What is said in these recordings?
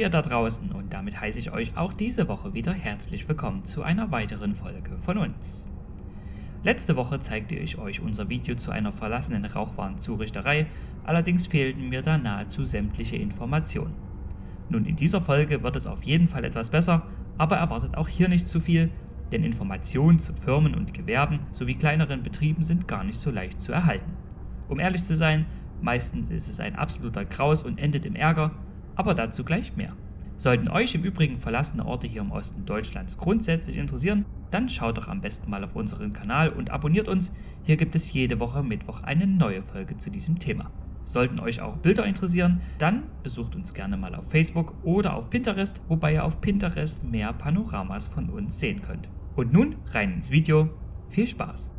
ihr da draußen und damit heiße ich euch auch diese Woche wieder herzlich willkommen zu einer weiteren Folge von uns. Letzte Woche zeigte ich euch unser Video zu einer verlassenen Rauchwarnzurichterei, allerdings fehlten mir da nahezu sämtliche Informationen. Nun in dieser Folge wird es auf jeden Fall etwas besser, aber erwartet auch hier nicht zu viel, denn Informationen zu Firmen und Gewerben sowie kleineren Betrieben sind gar nicht so leicht zu erhalten. Um ehrlich zu sein, meistens ist es ein absoluter Graus und endet im Ärger, aber dazu gleich mehr. Sollten euch im Übrigen verlassene Orte hier im Osten Deutschlands grundsätzlich interessieren, dann schaut doch am besten mal auf unseren Kanal und abonniert uns, hier gibt es jede Woche Mittwoch eine neue Folge zu diesem Thema. Sollten euch auch Bilder interessieren, dann besucht uns gerne mal auf Facebook oder auf Pinterest, wobei ihr auf Pinterest mehr Panoramas von uns sehen könnt. Und nun rein ins Video, viel Spaß!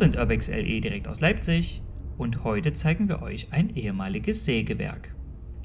Sind Urbex LE direkt aus Leipzig und heute zeigen wir euch ein ehemaliges Sägewerk.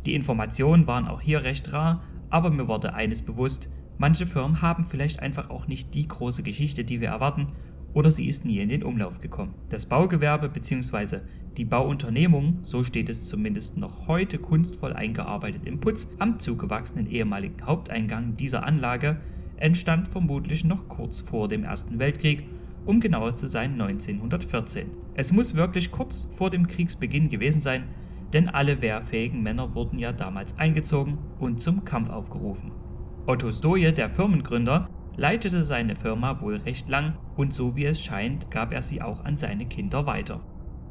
Die Informationen waren auch hier recht rar, aber mir wurde eines bewusst, manche Firmen haben vielleicht einfach auch nicht die große Geschichte, die wir erwarten, oder sie ist nie in den Umlauf gekommen. Das Baugewerbe bzw. die Bauunternehmung, so steht es zumindest noch heute kunstvoll eingearbeitet im Putz am zugewachsenen ehemaligen Haupteingang dieser Anlage, entstand vermutlich noch kurz vor dem Ersten Weltkrieg um genauer zu sein 1914. Es muss wirklich kurz vor dem Kriegsbeginn gewesen sein, denn alle wehrfähigen Männer wurden ja damals eingezogen und zum Kampf aufgerufen. Otto Stoje, der Firmengründer, leitete seine Firma wohl recht lang und so wie es scheint, gab er sie auch an seine Kinder weiter.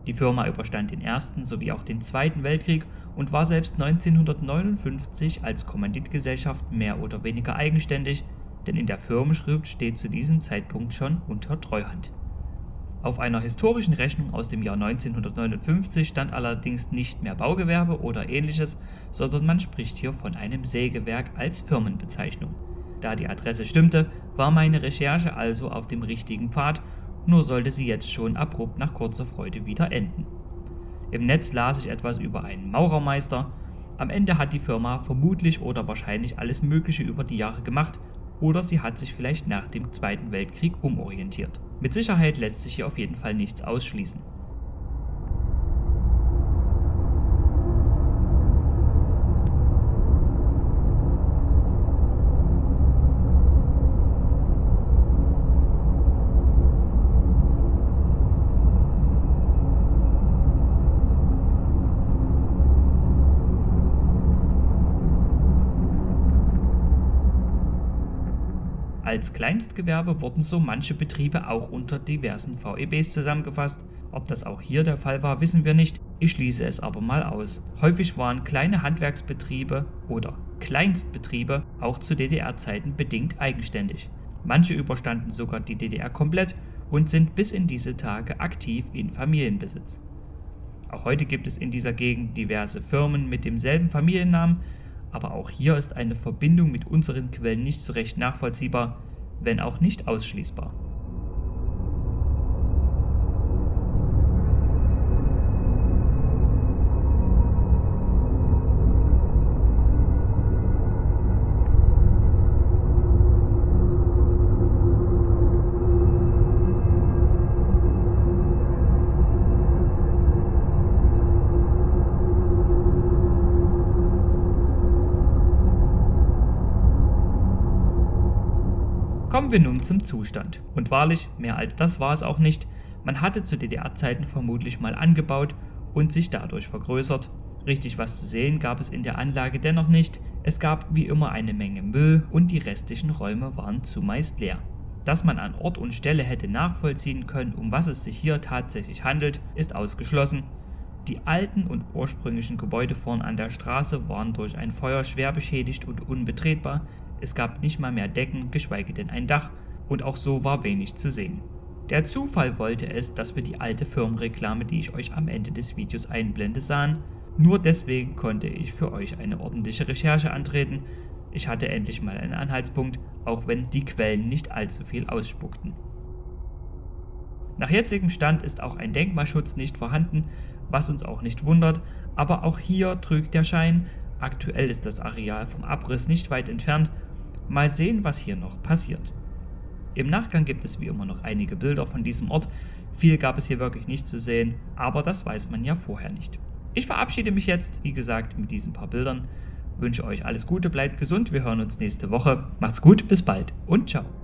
Die Firma überstand den Ersten sowie auch den Zweiten Weltkrieg und war selbst 1959 als Kommanditgesellschaft mehr oder weniger eigenständig, denn in der Firmenschrift steht zu diesem Zeitpunkt schon unter Treuhand. Auf einer historischen Rechnung aus dem Jahr 1959 stand allerdings nicht mehr Baugewerbe oder ähnliches, sondern man spricht hier von einem Sägewerk als Firmenbezeichnung. Da die Adresse stimmte, war meine Recherche also auf dem richtigen Pfad, nur sollte sie jetzt schon abrupt nach kurzer Freude wieder enden. Im Netz las ich etwas über einen Maurermeister, am Ende hat die Firma vermutlich oder wahrscheinlich alles mögliche über die Jahre gemacht oder sie hat sich vielleicht nach dem Zweiten Weltkrieg umorientiert. Mit Sicherheit lässt sich hier auf jeden Fall nichts ausschließen. Als Kleinstgewerbe wurden so manche Betriebe auch unter diversen VEBs zusammengefasst. Ob das auch hier der Fall war, wissen wir nicht, ich schließe es aber mal aus. Häufig waren kleine Handwerksbetriebe oder Kleinstbetriebe auch zu DDR-Zeiten bedingt eigenständig. Manche überstanden sogar die DDR komplett und sind bis in diese Tage aktiv in Familienbesitz. Auch heute gibt es in dieser Gegend diverse Firmen mit demselben Familiennamen, aber auch hier ist eine Verbindung mit unseren Quellen nicht so recht nachvollziehbar, wenn auch nicht ausschließbar. Kommen wir nun zum Zustand. Und wahrlich, mehr als das war es auch nicht. Man hatte zu DDR-Zeiten vermutlich mal angebaut und sich dadurch vergrößert. Richtig was zu sehen gab es in der Anlage dennoch nicht. Es gab wie immer eine Menge Müll und die restlichen Räume waren zumeist leer. Dass man an Ort und Stelle hätte nachvollziehen können, um was es sich hier tatsächlich handelt, ist ausgeschlossen. Die alten und ursprünglichen Gebäude vorn an der Straße waren durch ein Feuer schwer beschädigt und unbetretbar, es gab nicht mal mehr Decken, geschweige denn ein Dach, und auch so war wenig zu sehen. Der Zufall wollte es, dass wir die alte Firmenreklame, die ich euch am Ende des Videos einblende, sahen. Nur deswegen konnte ich für euch eine ordentliche Recherche antreten. Ich hatte endlich mal einen Anhaltspunkt, auch wenn die Quellen nicht allzu viel ausspuckten. Nach jetzigem Stand ist auch ein Denkmalschutz nicht vorhanden, was uns auch nicht wundert, aber auch hier trügt der Schein, aktuell ist das Areal vom Abriss nicht weit entfernt, mal sehen, was hier noch passiert. Im Nachgang gibt es wie immer noch einige Bilder von diesem Ort, viel gab es hier wirklich nicht zu sehen, aber das weiß man ja vorher nicht. Ich verabschiede mich jetzt, wie gesagt, mit diesen paar Bildern, wünsche euch alles Gute, bleibt gesund, wir hören uns nächste Woche, macht's gut, bis bald und ciao.